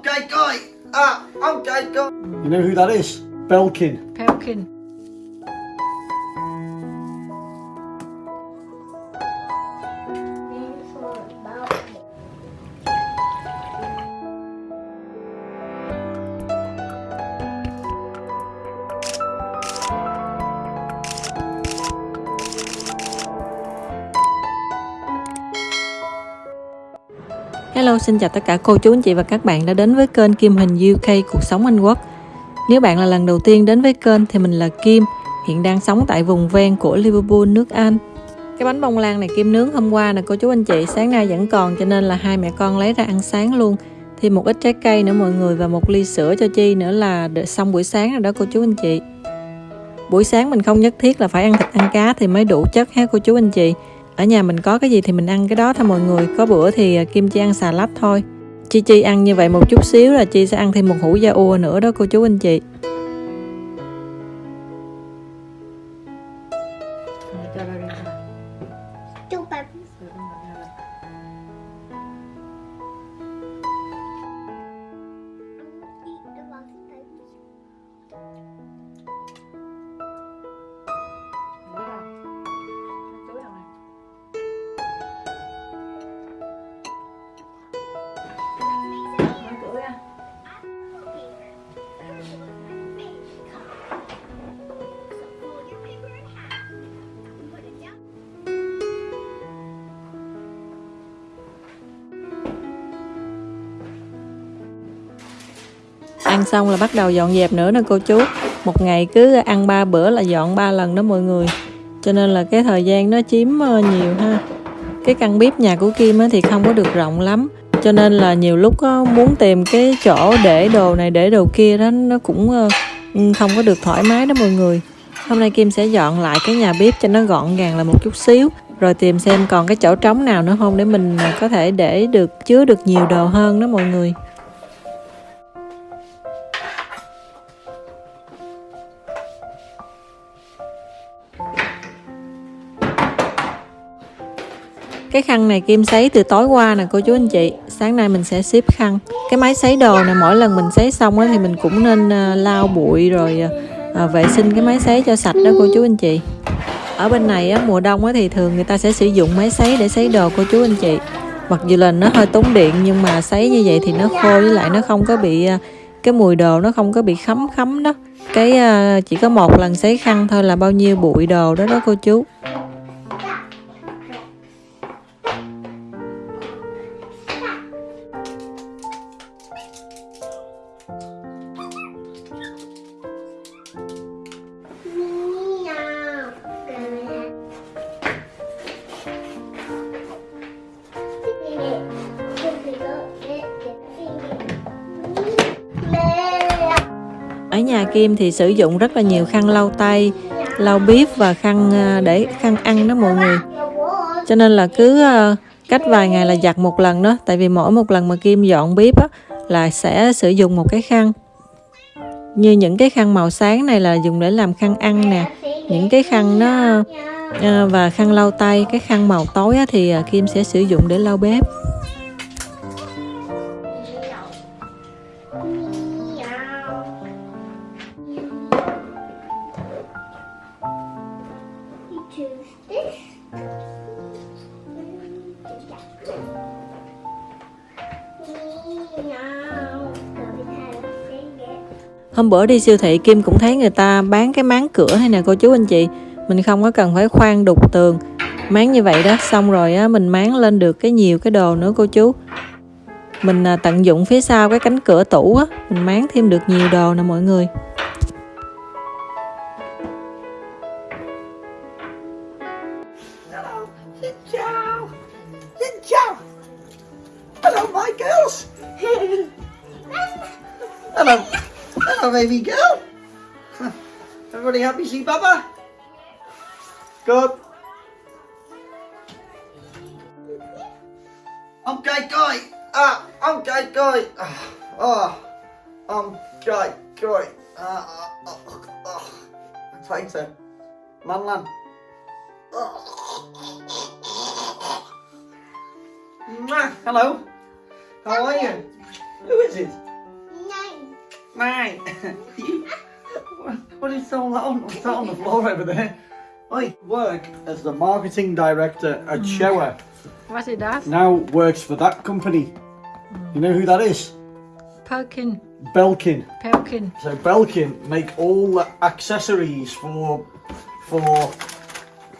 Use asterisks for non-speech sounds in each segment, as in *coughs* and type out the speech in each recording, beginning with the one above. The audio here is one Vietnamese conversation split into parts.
I'm Guy. Ah, I'm Jay Guy. You know who that is? Belkin. Belkin. Xin chào tất cả cô chú anh chị và các bạn đã đến với kênh Kim Hình UK Cuộc Sống Anh Quốc. Nếu bạn là lần đầu tiên đến với kênh thì mình là Kim, hiện đang sống tại vùng ven của Liverpool, nước Anh. Cái bánh bông lan này Kim nướng hôm qua nè cô chú anh chị, sáng nay vẫn còn cho nên là hai mẹ con lấy ra ăn sáng luôn. Thêm một ít trái cây nữa mọi người và một ly sữa cho Chi nữa là xong buổi sáng rồi đó cô chú anh chị. Buổi sáng mình không nhất thiết là phải ăn thịt ăn cá thì mới đủ chất ha cô chú anh chị ở nhà mình có cái gì thì mình ăn cái đó thôi mọi người. Có bữa thì à, kim chi ăn xà lách thôi. Chi chi ăn như vậy một chút xíu là chi sẽ ăn thêm một hũ da ua nữa đó, cô chú anh chị. Ăn xong là bắt đầu dọn dẹp nữa nè cô chú. Một ngày cứ ăn ba bữa là dọn ba lần đó mọi người. Cho nên là cái thời gian nó chiếm ờ, nhiều ha. Cái căn bếp nhà của Kim thì không có được rộng lắm. Cho nên là nhiều lúc muốn tìm cái chỗ để đồ này, để đồ kia đó, nó cũng ờ, ừ, không có được thoải mái đó mọi người. Hôm nay Kim sẽ dọn lại cái nhà bếp cho nó gọn gàng là một chút xíu, rồi tìm xem còn cái chỗ trống nào nữa không để mình ờ, có thể để được, chứa được nhiều đồ hơn đó mọi người. Cái khăn này Kim sấy từ tối qua nè cô chú anh chị. Sáng nay mình sẽ ship khăn. Cái máy sấy đồ này mỗi lần mình sấy xong á, thì mình cũng nên ờ, lau bụi rồi ờ, ờ, vệ sinh cái máy sấy cho sạch đó cô chú anh chị. Ở bên này á, mùa đông á, thì thường người ta sẽ sử dụng máy sấy để sấy đồ cô chú anh chị. Mặc dù là nó hơi tốn điện nhưng mà sấy như vậy thì nó khô với lại nó không có bị cái mùi đồ nó không có bị khấm khấm đó. Cái chỉ có một lần sấy khăn thôi là bao nhiêu bụi đồ đó đó cô chú. Ở nhà Kim thì sử dụng rất là nhiều khăn lau tay lau bếp và khăn à, để khăn ăn đó mọi người. Cho nên là cứ à, cách vài ngày là giặt một lần đó tại vì mỗi một lần mà Kim dọn bếp á, là sẽ sử dụng một cái khăn. Như những cái khăn màu sáng này là dùng để làm khăn ăn nè những cái khăn nó à, và khăn lau tay cái khăn màu tối á, thì Kim sẽ sử dụng để lau bếp. Hôm bữa đi siêu thị Kim cũng thấy người ta bán cái máng cửa hay nè cô chú anh chị. Mình không có cần phải khoan đục tường. Máng như vậy đó Xong rồi á, mình máng lên được cái nhiều cái đồ nữa cô chú. Mình à, tận dụng phía sau cái cánh cửa tủ á Mình máng thêm được nhiều đồ nè mọi người. baby girl. *laughs* Everybody happy see Baba? Good. I'm gay guy. Ah, I'm gay guy. Ah, ah, I'm gay guy. Ah, ah, ah, ah. I'm trying to. Man, man. Hello. How are you? Who is it? Mate, you, *laughs* what is so loud? What's that on the floor over there? I work as the marketing director at mm. Shower. What it does? Now works for that company. Mm. You know who that is? Pelkin. Belkin. Pelkin. So Belkin make all the accessories for for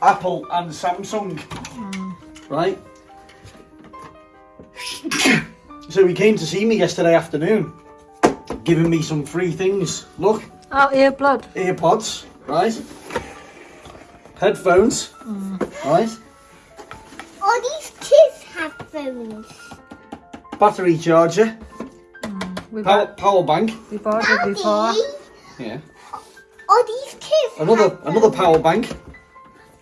Apple and Samsung. Mm. Right? *coughs* so he came to see me yesterday afternoon, giving me some free things. Look, Oh, earbud. earpods, right? Headphones, right? All these kids have phones. Battery charger, mm, We power, bought, power bank, we bought it before. Daddy, yeah. all these kids Another have another phones. power bank,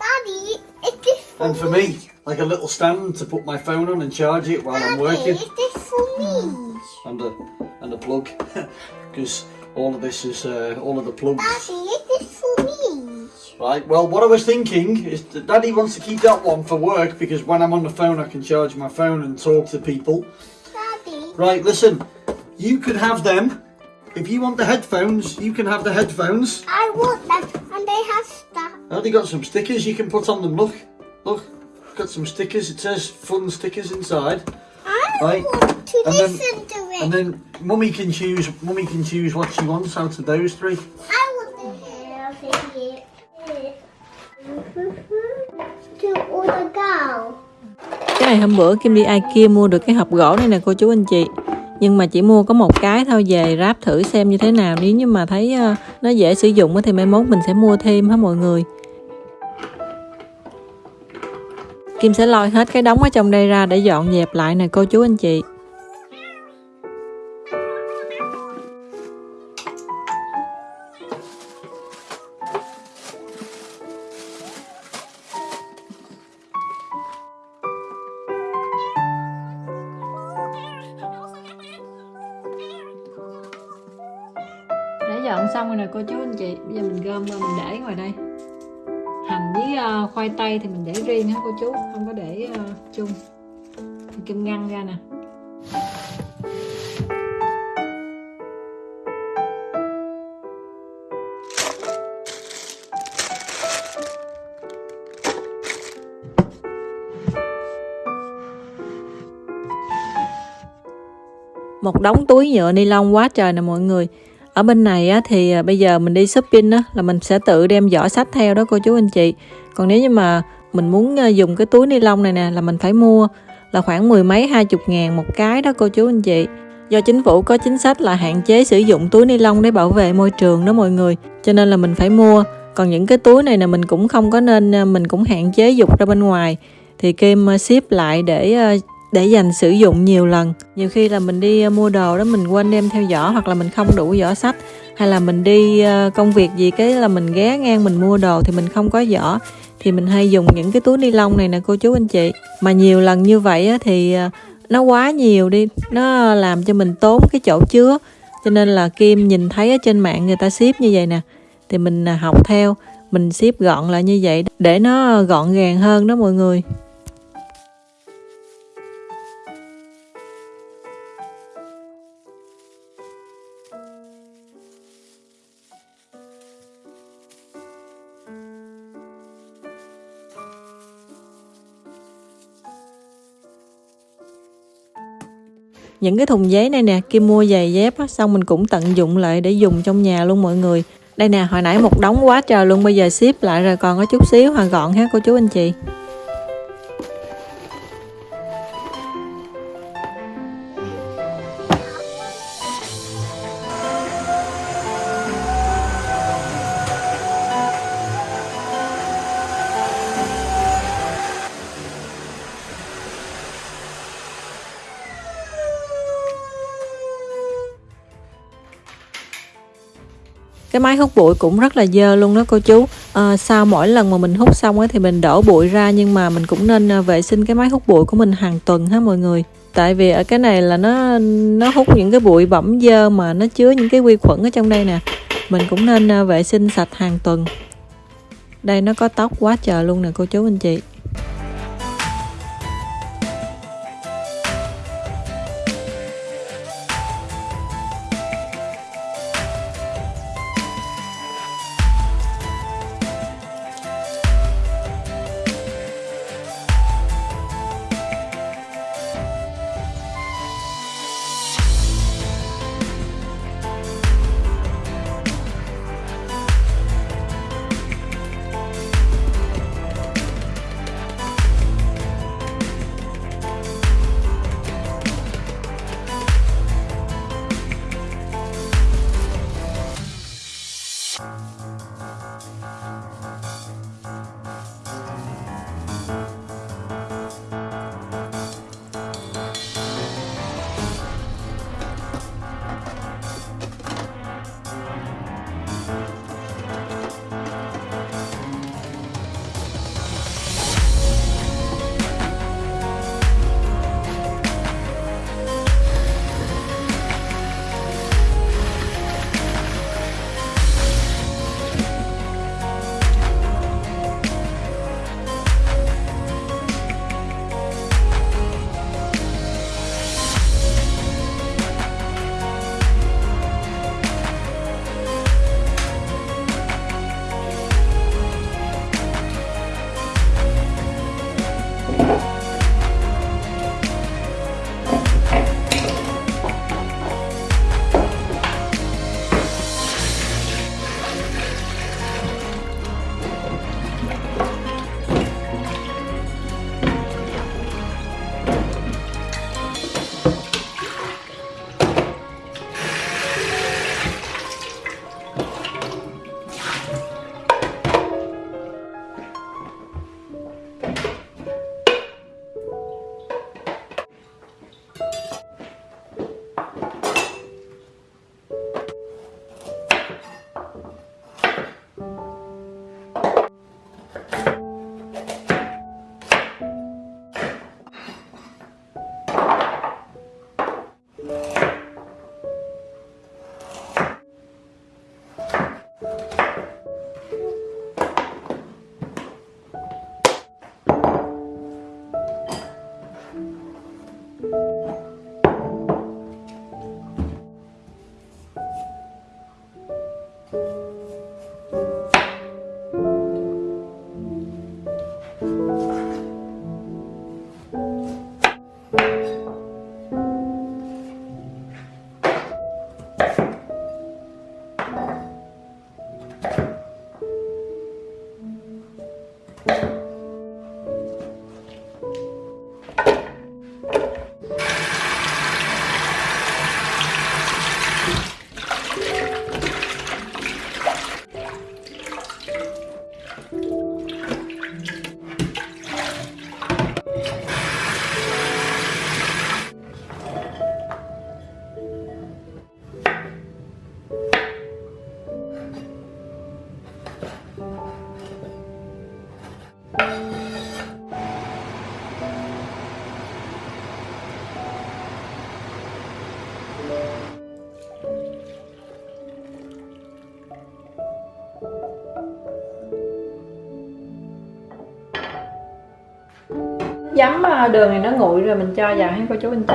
Daddy, is this for and for me, like a little stand to put my phone on and charge it while I'm Daddy, working. is this for me? And a and a plug *laughs* because all of this is uh, all of the plugs. Daddy, is this for me? right well what i was thinking is that daddy wants to keep that one for work because when i'm on the phone i can charge my phone and talk to people. Daddy, right listen you can have them. If you want the headphones you can have the headphones. I want them, and they have stuff. daddy got some stickers you can put on them. Look look. Got some stickers. It says fun stickers inside. I Right, want to and then- listen to it. and then mummy can choose mummy can choose what she wants out of those three I want it. To all the girl. Cái này hôm bữa Kim đi IKEA mua được cái hộp gỗ này nè cô chú anh chị nhưng mà chỉ mua có một cái thôi về ráp thử xem như thế nào nếu như mà thấy ờ, nó dễ sử dụng á thì mai mốt mình sẽ mua thêm hả mọi người Kim sẽ lôi hết cái đống ở trong đây ra để dọn dẹp lại nè cô chú anh chị Đã dọn xong rồi nè cô chú anh chị. Bây giờ mình gom ra mình để ngoài đây. Hành với uh, khoai tây thì mình để riêng ha cô chú. Không có để uh, chung. Mình Kim ngăn ra nè. Một đống túi nhựa ni lông quá trời nè mọi người ở bên này á, thì à, bây giờ mình đi shopping á, là mình sẽ tự đem giỏ sách theo đó cô chú anh chị. Còn nếu như mà mình muốn à, dùng cái túi ni lông này nè là mình phải mua là khoảng mười mấy hai chục ngàn một cái đó cô chú anh chị. Do chính phủ có chính sách là hạn chế sử dụng túi ni lông để bảo vệ môi trường đó mọi người cho nên là mình phải mua. Còn những cái túi này nè mình cũng không có nên à, mình cũng hạn chế dục ra bên ngoài. Thì Kim ship lại để để dành sử dụng nhiều lần. Nhiều khi là mình đi ờ, mua đồ đó mình quên đem theo giỏ hoặc là mình không đủ giỏ sách. Hay là mình đi ờ, công việc gì cái là mình ghé ngang mình mua đồ thì mình không có giỏ. Thì mình hay dùng những cái túi ni lông này nè cô chú anh chị. Mà nhiều lần như vậy á, thì ờ, nó quá nhiều đi. Nó làm cho mình tốn cái chỗ chứa. Cho nên là Kim nhìn thấy ở trên mạng người ta ship như vậy nè thì mình à, học theo. Mình ship gọn lại như vậy để nó gọn gàng hơn đó mọi người. Những cái thùng giấy này nè Kim mua giày dép á, xong mình cũng tận dụng lại để dùng trong nhà luôn mọi người. Đây nè hồi nãy một đống quá trời luôn bây giờ ship lại rồi còn có chút xíu hòa gọn ha cô chú anh chị. Cái máy hút bụi cũng rất là dơ luôn đó cô chú. À, sau mỗi lần mà mình hút xong ấy thì mình đổ bụi ra nhưng mà mình cũng nên ờ, vệ sinh cái máy hút bụi của mình hàng tuần ha mọi người. Tại vì ở cái này là nó nó hút những cái bụi bẩm dơ mà nó chứa những cái vi khuẩn ở trong đây nè. Mình cũng nên ờ, vệ sinh sạch hàng tuần. Đây nó có tóc quá trời luôn nè cô chú anh chị. Giấm ờ, đường này nó nguội rồi mình cho vào thấy cô chú anh chị?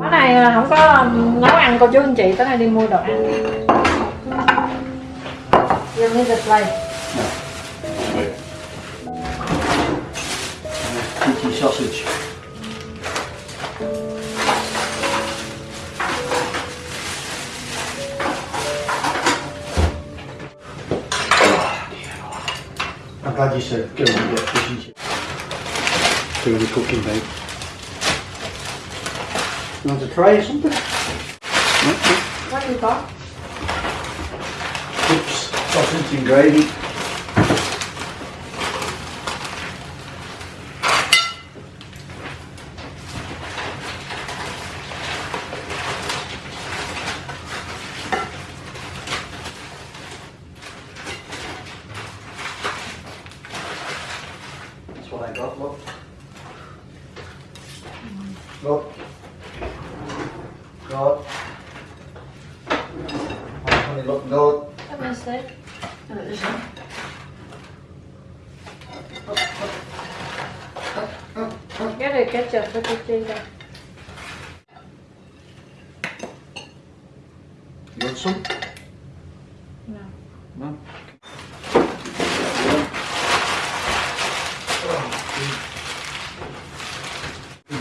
Cái này ờ, không có nấu ăn cô chú anh chị, tới đây đi mua đồ ăn. You need a plate. Cheeky sausage. I'm glad you said go and get fish and chips. Doing the cooking, mate. You want to try or something? What do you got? Chips, sausage and gravy. Cái này ketchup với cái chi đây You want some? No. No?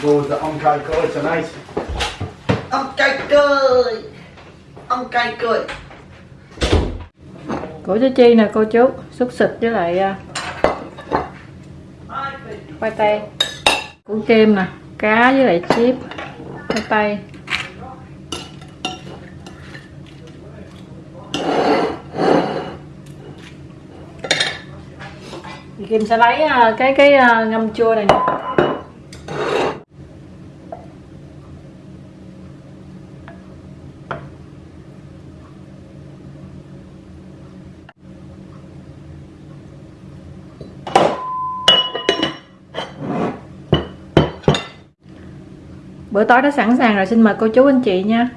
Go with the Onkai Koi tonight. Ông cười Ông cay cười Của chú Chi nè cô chú Xúc xịt với lại à, khoai tây Củ kem nè, Cá với lại chip Khoai tây Thì Kim sẽ lấy à, cái cái à, ngâm chua này nè. Bữa tối đã sẵn sàng rồi xin mời cô chú anh chị nha.